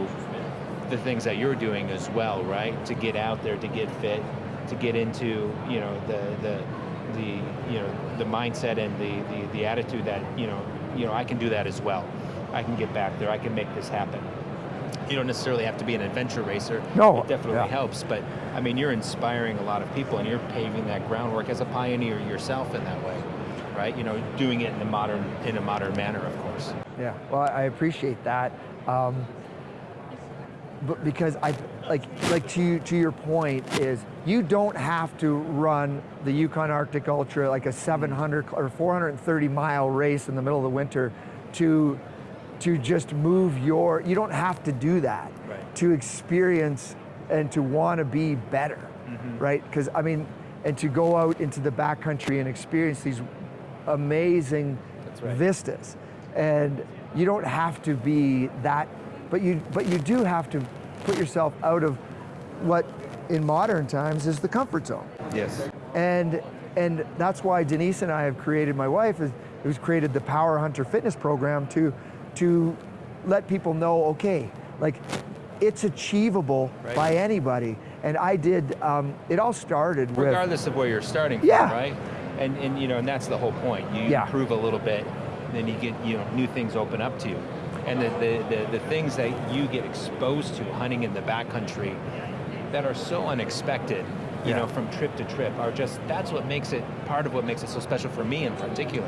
the things that you're doing as well, right? To get out there, to get fit, to get into you know the the the you know the mindset and the, the the attitude that you know you know I can do that as well. I can get back there. I can make this happen. You don't necessarily have to be an adventure racer. No, it definitely yeah. helps. But I mean, you're inspiring a lot of people, and you're paving that groundwork as a pioneer yourself in that way, right? You know, doing it in a modern in a modern manner, of course. Yeah, well, I appreciate that. Um, but because I like like to to your point is you don't have to run the Yukon Arctic Ultra like a 700 or 430 mile race in the middle of the winter to to just move your you don't have to do that Right. to experience and to want to be better mm-hmm. right because I mean and to go out into the backcountry and experience these amazing right. vistas and you don't have to be that but you but you do have to put yourself out of what in modern times is the comfort zone Yes. and and that's why Denise and I have created my wife is who's created the Power Hunter Fitness program to to let people know okay like it's achievable Right. by anybody and I did um, it all started with Regardless of where you're starting from, Yeah. right? And and you know, and that's the whole point. You Yeah. improve a little bit, then you get you know new things open up to you, and the the, the the things that you get exposed to hunting in the backcountry that are so unexpected. You Yeah. know, from trip to trip, are just that's what makes it part of what makes it so special for me in particular,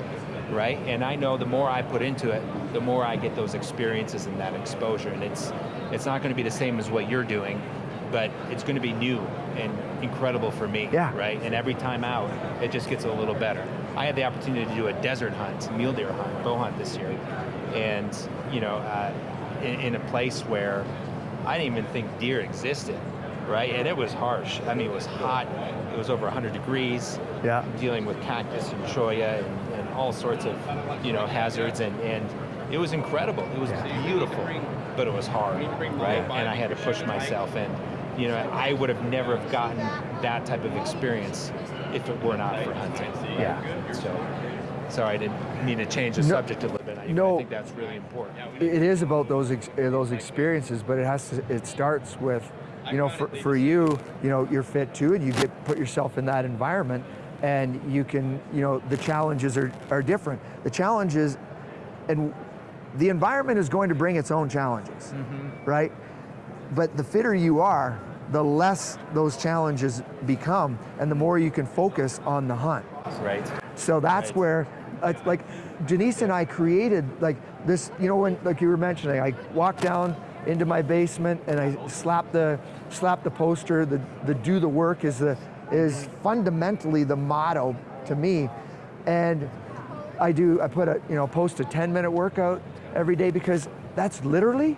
right? And I know the more I put into it, the more I get those experiences and that exposure, and it's it's not going to be the same as what you're doing, but it's going to be new and incredible for me, Yeah. right? And every time out, it just gets a little better. I had the opportunity to do a desert hunt, mule deer hunt, bow hunt this year, and you know, uh, in, in a place where I didn't even think deer existed, right? And it was harsh. I mean, it was hot. It was over 100 degrees. Yeah. Dealing with cactus and cholla and, and all sorts of, you know, hazards, and and it was incredible. It was beautiful, but it was hard, right? And I had to push myself, and you know, I would have never have gotten that type of experience if it were not for hunting. Yeah. So, sorry, I didn't mean to change the No- subject a little bit. I, no. I think that's really important. it is about those ex- uh, those experiences, but it has to. It starts with, you know, for, for you, you know, you're fit too, and you get put yourself in that environment, and you can, you know, the challenges are are different. The challenges, and the environment is going to bring its own challenges, right? But the fitter you are, the less those challenges become, and the more you can focus on the hunt. Right. So that's Right. where, uh, like, Denise and I created like this. You know, when like you were mentioning, I walked down into my basement and I slapped the slapped the poster. The the do the work is the is fundamentally the motto to me, and I do. I put a you know post a 10 minute workout every day because that's literally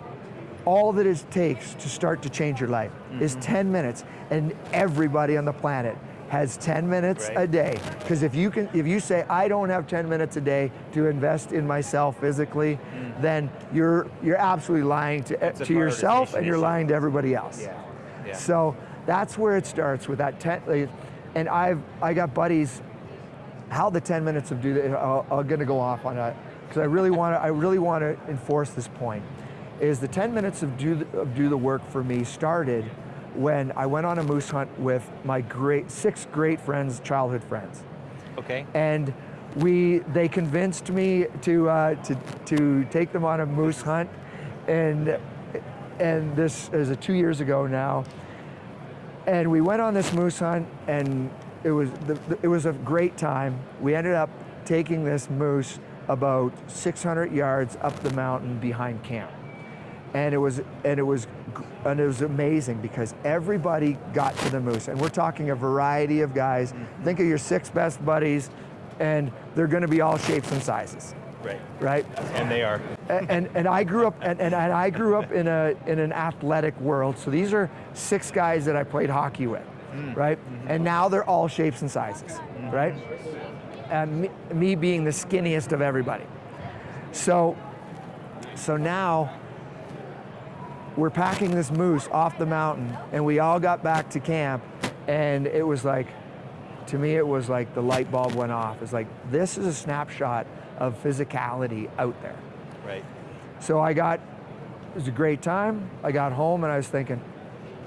all that it takes to start to change your life is Mm-hmm. 10 minutes and everybody on the planet has 10 minutes Right. a day because if you can if you say i don't have 10 minutes a day to invest in myself physically then you're you're absolutely lying to, Mm. a to yourself and you're lying to everybody else Yeah. Yeah. so that's where it starts with that 10 and i've i got buddies how the 10 minutes of do that i'm going to go off on that because i really want to i really want to enforce this point is the 10 minutes of do the, of do the work for me started when i went on a moose hunt with my great six great friends childhood friends okay. and we they convinced me to uh, to to take them on a moose hunt, and and this is a two years ago now, and we went on this moose hunt and it was the, the- it was a great time. We ended up taking this moose about 600 yards up the mountain behind camp, and it was and it was and it was amazing because everybody got to the moose, and we're talking a variety of guys. Mm-hmm. Think of your six best buddies, and they're going to be all shapes and sizes, Right. right? And they are. A- and and I grew up and, and, and I grew up in a in an athletic world. So these are six guys that I played hockey with, mm. right? Mm-hmm. And now they're all shapes and sizes, mm-hmm. right? And me, me being the skinniest of everybody. So so now we're packing this moose off the mountain and we all got back to camp and it was like to me it was like the light bulb went off. It's like this is a snapshot of physicality out there. Right. So I got, it was a great time. I got home and I was thinking,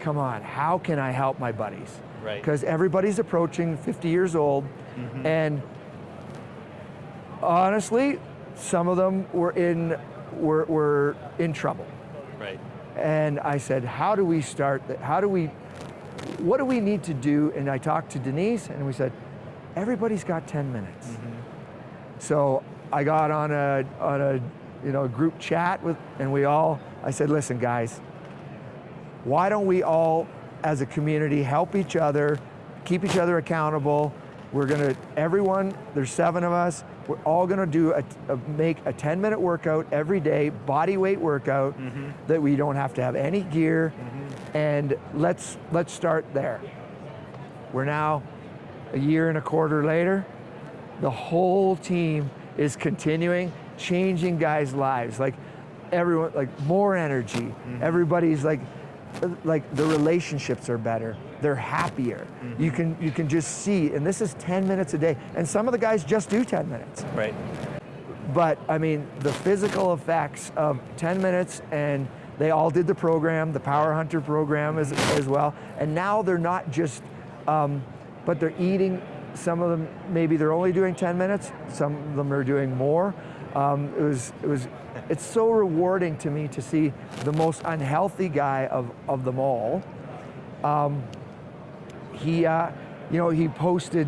come on, how can I help my buddies? Right. Because everybody's approaching 50 years old, mm-hmm. and honestly, some of them were in were, were in trouble. Right. And I said, how do we start? that? How do we? What do we need to do? And I talked to Denise, and we said, everybody's got 10 minutes. Mm-hmm. So I got on a on a you know group chat with, and we all. I said, listen, guys, why don't we all, as a community, help each other, keep each other accountable? We're gonna everyone. There's seven of us. We're all gonna do a, a make a 10 minute workout every day, body weight workout, mm-hmm. that we don't have to have any gear, mm-hmm. and let's let's start there. We're now a year and a quarter later. The whole team is continuing changing guys lives. Like everyone like more energy. Mm-hmm. Everybody's like like the relationships are better they're happier you can you can just see and this is 10 minutes a day and some of the guys just do 10 minutes Right. but I mean, the physical effects of 10 minutes, and they all did the program, the Power Hunter program as, as well. And now they're not just, um, but they're eating. Some of them maybe they're only doing 10 minutes. Some of them are doing more. Um, it was, it was, it's so rewarding to me to see the most unhealthy guy of, of them all. He, uh, you know, he posted.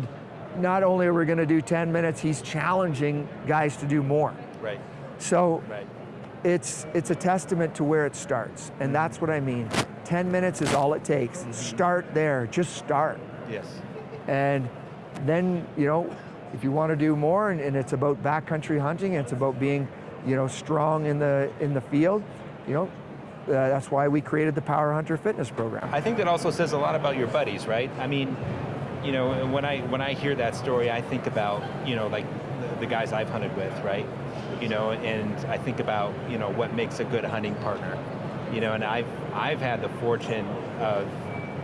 Not only are we going to do 10 minutes, he's challenging guys to do more. Right. So Right. it's, it's a testament to where it starts. And that's what I mean. 10 minutes is all it takes. Start there, just start. Yes. And then, you know, if you want to do more and, and it's about backcountry hunting, it's about being, you know, strong in the, in the field, you know, uh, that's why we created the Power Hunter Fitness Program. I think that also says a lot about your buddies, right? I mean, you know, when I when I hear that story, I think about you know like the, the guys I've hunted with, right? You know, and I think about you know what makes a good hunting partner. You know, and I've I've had the fortune of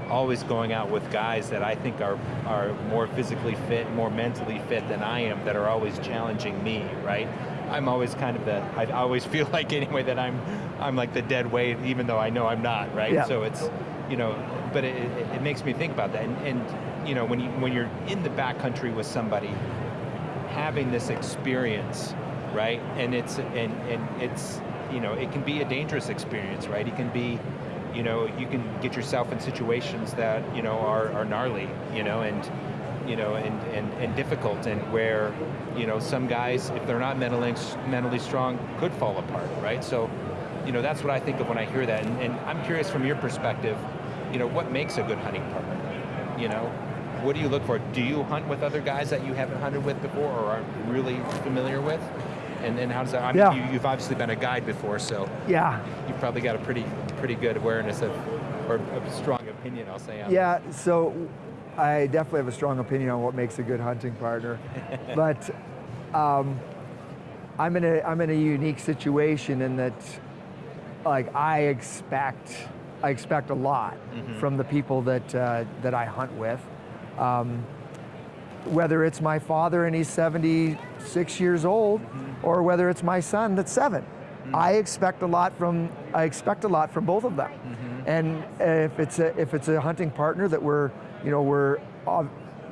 always going out with guys that I think are are more physically fit, more mentally fit than I am, that are always challenging me, right? I'm always kind of the, I always feel like anyway that I'm, I'm like the dead weight, even though I know I'm not, right? Yeah. So it's, you know, but it, it, it makes me think about that. And, and you know, when, you, when you're in the backcountry with somebody, having this experience, right? And it's, and, and it's, you know, it can be a dangerous experience, right? It can be, you know, you can get yourself in situations that, you know, are, are gnarly, you know, and, you know, and, and, and difficult, and where, you know, some guys, if they're not mentally, mentally strong, could fall apart, right? So, you know, that's what I think of when I hear that, and, and I'm curious from your perspective, you know, what makes a good hunting partner? You know, what do you look for? Do you hunt with other guys that you haven't hunted with before or aren't really familiar with? And then how does that, I mean, Yeah. you, you've obviously been a guide before, so Yeah, you've probably got a pretty, pretty good awareness of, or a strong opinion, I'll say. yeah, so I definitely have a strong opinion on what makes a good hunting partner. but um, I'm, in a, I'm in a unique situation in that like I expect, I expect a lot from the people that, uh, that I hunt with. Um, whether it's my father and he's 76 years old, or whether it's my son that's 7 I expect a lot from I expect a lot from both of them. And if it's a if it's a hunting partner that we're you know we're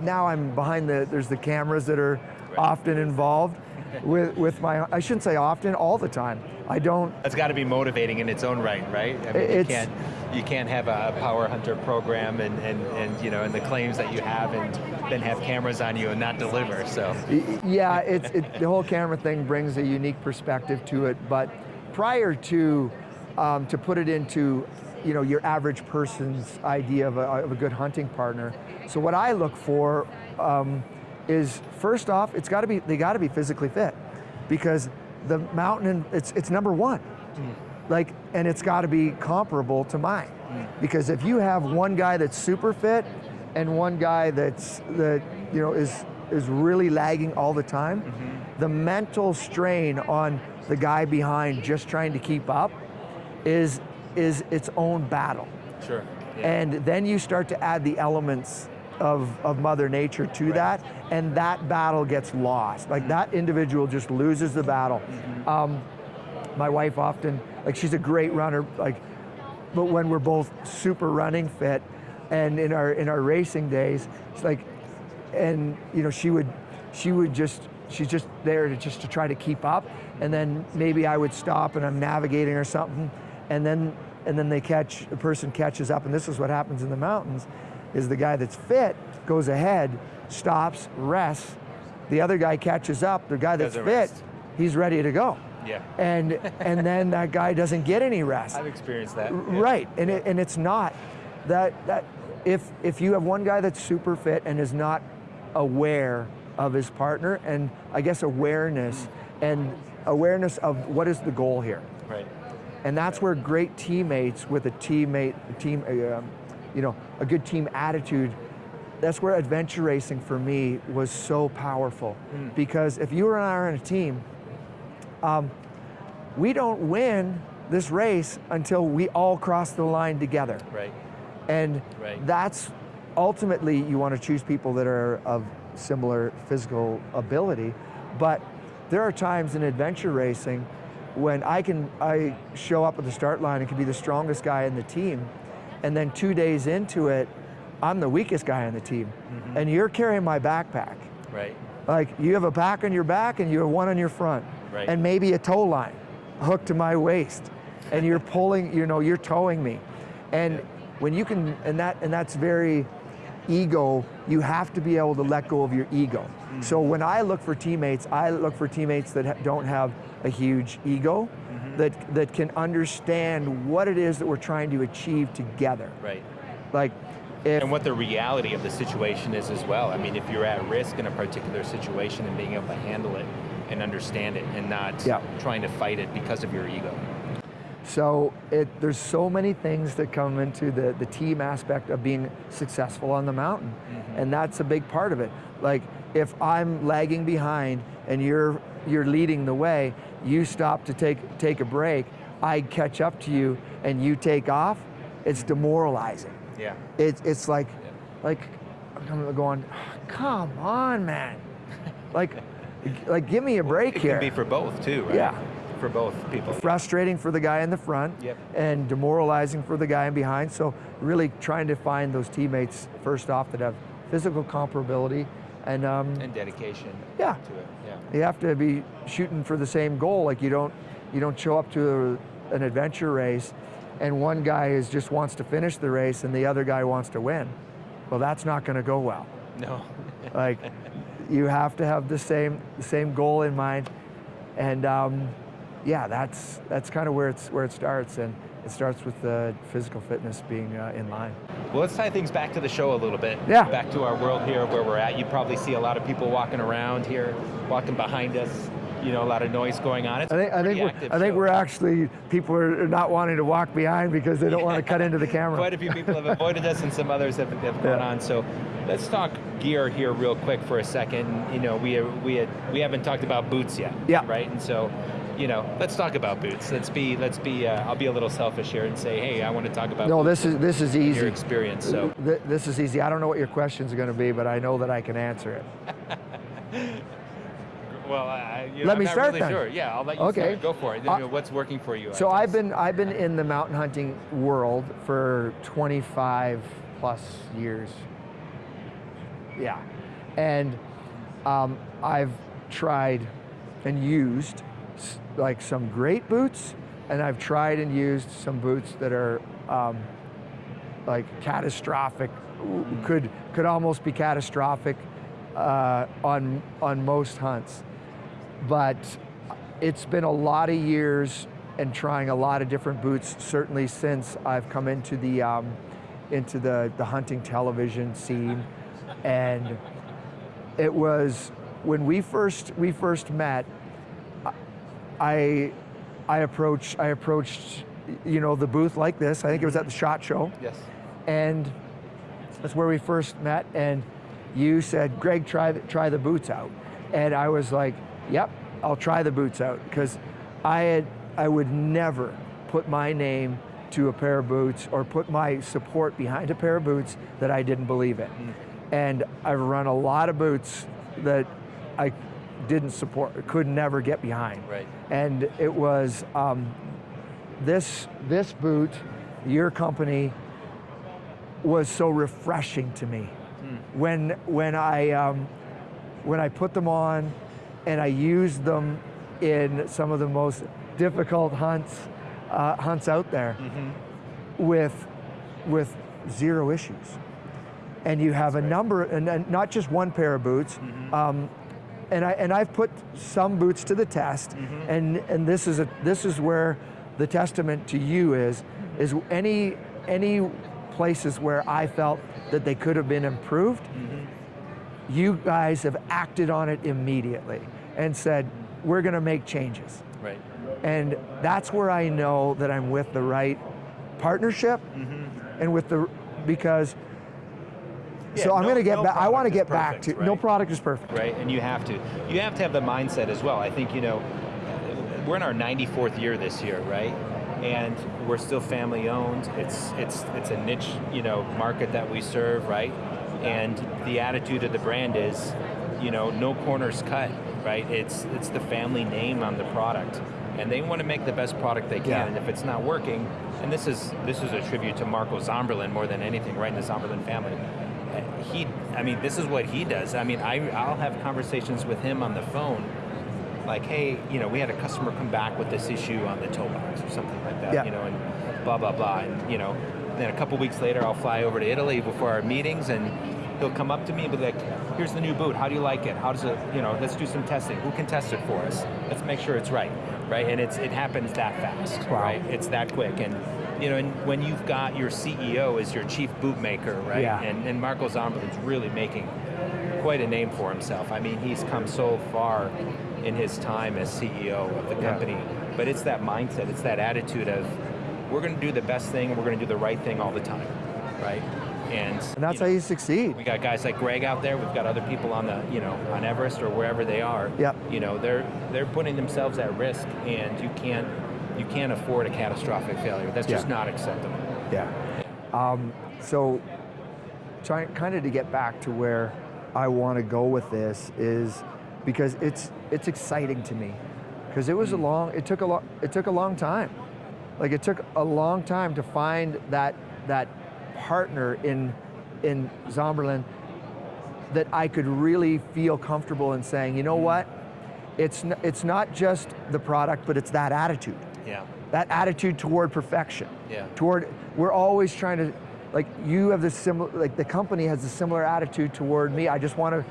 now I'm behind the there's the cameras that are often involved with with my I shouldn't say often all the time. I don't That's got to be motivating in its own right, right? I mean, you can't you can't have a power hunter program and, and, and you know and the claims that you have and then have cameras on you and not deliver. So Yeah, it's, it, the whole camera thing brings a unique perspective to it, but prior to, um, to put it into you know, your average person's idea of a, of a good hunting partner, so what I look for um, is, first off, it's got to be, they got to be physically fit, because the mountain, it's, it's number one. Hmm. Like, and it's got to be comparable to mine. Hmm. Because if you have one guy that's super fit and one guy that's that you know is is really lagging all the time, mm-hmm. the mental strain on the guy behind just trying to keep up is is its own battle. sure. And then you start to add the elements of, of Mother Nature to Right. that, and that battle gets lost. Like that individual just loses the battle. Um, my wife often, like she's a great runner, like, but when we're both super running fit, and in our in our racing days, it's like, and you know she would, she would just, she's just there to just to try to keep up, and then maybe I would stop and I'm navigating or something, and then and then they catch, the person catches up, and this is what happens in the mountains, is the guy that's fit goes ahead, stops, rests, the other guy catches up, the guy that's fit, rest. he's ready to go. Yeah. And, and then that guy doesn't get any rest. I've experienced that. yeah. Right, and, it, and it's not that, that if, if you have one guy that's super fit and is not aware of his partner, and I guess awareness, and awareness of what is the goal here. Right. And that's where great teammates with a teammate, a team, uh, um, you know, a good team attitude. That's where adventure racing for me was so powerful. Because if you and I are on a team, um, we don't win this race until we all cross the line together. Right. And Right. that's ultimately you want to choose people that are of similar physical ability. But there are times in adventure racing when I can I show up at the start line and can be the strongest guy in the team, and then two days into it, I'm the weakest guy on the team, mm-hmm. and you're carrying my backpack. Right. Like you have a pack on your back and you have one on your front, Right. and maybe a tow line hooked to my waist, and you're pulling, you know, you're towing me, and Yeah. when you can, and that and that's very ego. You have to be able to let go of your ego. So mm. when I look for teammates, I look for teammates that don't have a huge ego, that, that can understand what it is that we're trying to achieve together. Right. Like, if, And what the reality of the situation is as well. I mean, if you're at risk in a particular situation and being able to handle it and understand it and not Yeah. trying to fight it because of your ego. So it, there's so many things that come into the, the team aspect of being successful on the mountain. Mm-hmm. And that's a big part of it. Like if I'm lagging behind and you're, you're leading the way, you stop to take, take a break, I catch up to you and you take off, it's demoralizing. Yeah. It's it's like, like, I'm going, come on, man. like, like give me a break It here. can be for both too, right? Yeah. For both people. frustrating for the guy in the front Yep. and demoralizing for the guy in behind. So really trying to find those teammates first off that have physical comparability and um, And dedication Yeah. to it. You have to be shooting for the same goal. Like you don't you don't show up to a, an adventure race and one guy is just wants to finish the race and the other guy wants to win. Well, that's not going to go well. No. Like you have to have the same the same goal in mind, and um, yeah, that's that's kind of where it's where it starts, and it starts with the physical fitness being uh, in line. Well, let's tie things back to the show a little bit. Yeah. Back to our world here where we're at. You probably see a lot of people walking around here, walking behind us. You know, a lot of noise going on. It's I think I think we're, I think we're actually people are not wanting to walk behind because they don't want to cut into the camera. Quite a few people have avoided us, and some others have, have gone Yeah. on. So, let's talk gear here real quick for a second. You know, we we had, we haven't talked about boots yet. Yeah. Right. And so, you know, let's talk about boots. Let's be let's be. Uh, I'll be a little selfish here and say, hey, I want to talk about No, this is this is easy. your experience. So, Th- This is easy. I don't know what your questions are going to be, but I know that I can answer it. well, I, you know, Let I'm me not start really then. sure. Yeah, I'll let you Okay. start. Go for it. Uh, What's working for you? So? I've been I've been in the mountain hunting world for 25 plus years. Yeah, and um, I've tried and used like some great boots, and I've tried and used some boots that are um, like catastrophic, w- could could almost be catastrophic uh, on on most hunts. But it's been a lot of years and trying a lot of different boots certainly since I've come into the um, into the, the hunting television scene. And it was when we first we first met I I approached I approached you know the booth like this I think it was at the shot show Yes. and that's where we first met. And you said, "Greg, try the, try the boots out," and I was like, "Yep, I'll try the boots out," because I had I would never put my name to a pair of boots or put my support behind a pair of boots that I didn't believe in. Mm. And I've run a lot of boots that I didn't support, could never get behind. Right. And it was um, this this boot, your company, was so refreshing to me. When when I um, when I put them on, and I used them in some of the most difficult hunts uh, hunts out there, with with zero issues. And you have a number, and, and not just one pair of boots. Um, and I and I've put some boots to the test, mm-hmm. and and this is a this is where the testament to you is is any any places where I felt that they could have been improved. Mm-hmm. You guys have acted on it immediately and said we're going to make changes, Right. and that's where I know that I'm with the right partnership mm-hmm. and with the because. Yeah, so I'm no- going to get no back. I want to get back perfect, to no product is perfect. right? And you have to. You have to have the mindset as well. I think, you know, we're in our 94th year this year, right? And we're still family owned. It's it's it's a niche, you know, market that we serve, right? And the attitude of the brand is, you know, no corners cut, right? It's it's the family name on the product. And they want to make the best product they can. Yeah. And if it's not working, and this is this is a tribute to Marco Zamberlan more than anything, right? In the Zamberlan family he i mean this is what he does i mean I, i'll have conversations with him on the phone like hey you know we had a customer come back with this issue on the toe box or something like that Yeah. you know and blah blah blah and you know then a couple weeks later i'll fly over to italy before our meetings and he'll come up to me and be like here's the new boot how do you like it how does it you know let's do some testing who can test it for us let's make sure it's right right? And it's it happens that fast, Wow. right? It's that quick, and you know, and when you've got your CEO as your chief bootmaker, right? Yeah. And, and Marco Zamberlan's really making quite a name for himself. I mean, he's come so far in his time as CEO of the Yeah. company, but it's that mindset, it's that attitude of, we're going to do the best thing, we're going to do the right thing all the time, right? And, And that's you how you succeed. we got guys like Greg out there. We've got other people on the, you know, on Everest or wherever they are. Yep. You know, they're they're putting themselves at risk, and you can't you can't afford a catastrophic failure. That's just Yeah. not acceptable. Yeah. Um, so, trying kind of to get back to where I want to go with this is because it's it's exciting to me because it was a long it took a long it took a long time like it took a long time to find that that partner in in Zamberlan that I could really feel comfortable in saying you know what it's it's not just the product but it's that attitude Yeah. that attitude toward perfection. Yeah. Toward, we're always trying to, like you have this similar, like the company has a similar attitude toward me. I just want to,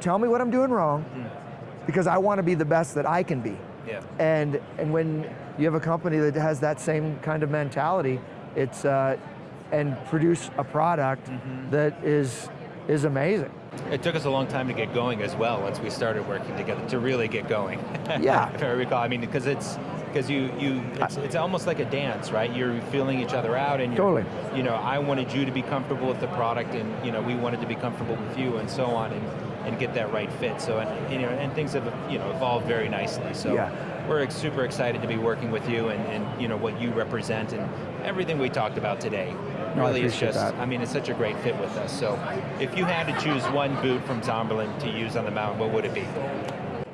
tell me what I'm doing wrong, because I want to be the best that I can be. Yeah. And, and when you have a company that has that same kind of mentality, it's, uh, and produce a product that is, is amazing. It took us a long time to get going as well. Once we started working together to really get going. Yeah. if I recall. I mean, because it's because you you it's, it's almost like a dance, right? You're feeling each other out, and you're, Totally. You know, I wanted you to be comfortable with the product, and you know, we wanted to be comfortable with you, and so on, and and get that right fit. So, and you know, and things have you know evolved very nicely. So. Yeah. We're super excited to be working with you and, and you know what you represent and everything we talked about today. No, really is just that. I mean, it's such a great fit with us. So if you had to choose one boot from Zamberlan to use on the mountain, what would it be?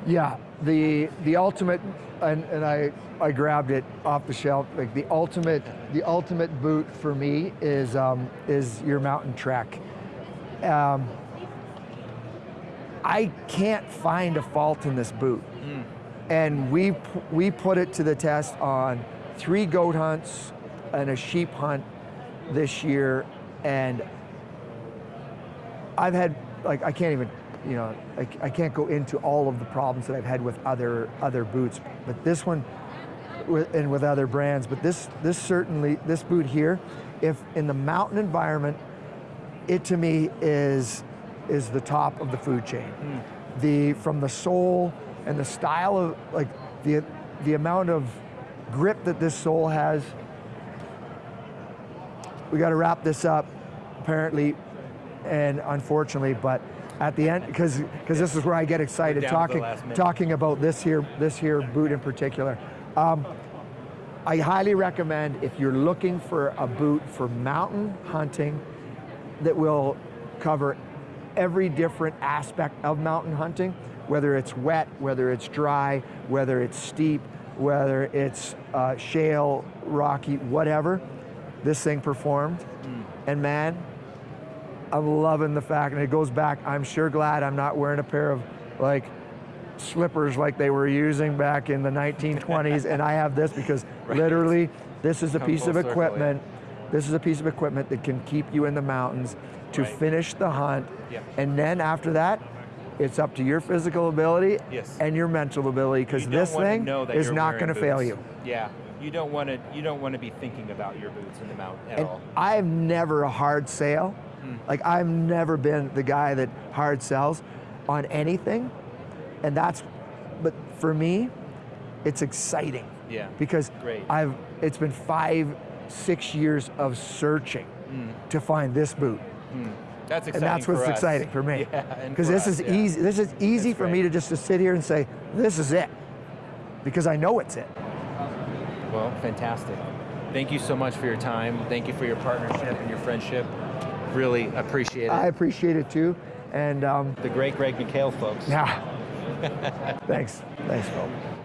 Yeah, the the ultimate, and, and I I grabbed it off the shelf. Like the ultimate the ultimate boot for me is um, is your mountain trek. Um, I can't find a fault in this boot, and we we put it to the test on three goat hunts and a sheep hunt this year, and I've had like I can't even you know I, I can't go into all of the problems that I've had with other other boots, but this one with, and with other brands, but this this certainly this boot here, if in the mountain environment, it to me is is the top of the food chain. Hmm. The from the sole and the style of like the the amount of grip that this sole has. We got to wrap this up, apparently, and unfortunately, but at the end, because because this is where I get excited down to the talking talking about this here this here boot in particular. Um, I highly recommend if you're looking for a boot for mountain hunting that will cover every different aspect of mountain hunting, whether it's wet, whether it's dry, whether it's steep, whether it's uh, shale, rocky, whatever, this thing performed. And man, I'm loving the fact, and it goes back, I'm sure glad I'm not wearing a pair of like slippers like they were using back in the 1920s, and I have this because Right. literally, this is a Come piece of circle, yeah. equipment. This is a piece of equipment that can keep you in the mountains to Right. finish the hunt, Yeah. and then after that, it's up to your physical ability Yes. and your mental ability because this thing is not going to fail you. Yeah. You don't want to. You don't want to be thinking about your boots in the mountain at And all. I'm never a hard sale. Hmm. Like I've never been the guy that hard sells on anything. And that's but for me, it's exciting Yeah. because Great. I've it's been five, six years of searching to find this boot. That's exciting And that's what's exciting for me. Yeah, Because for this us, is yeah. easy. This is easy That's for me to just to sit here and say, this is it. Because I know it's it. Well, fantastic. Thank you so much for your time. Thank you for your partnership and your friendship. Really appreciate it. I appreciate it too. And um, the great Greg McHale, folks. yeah. Thanks. Thanks, Phil.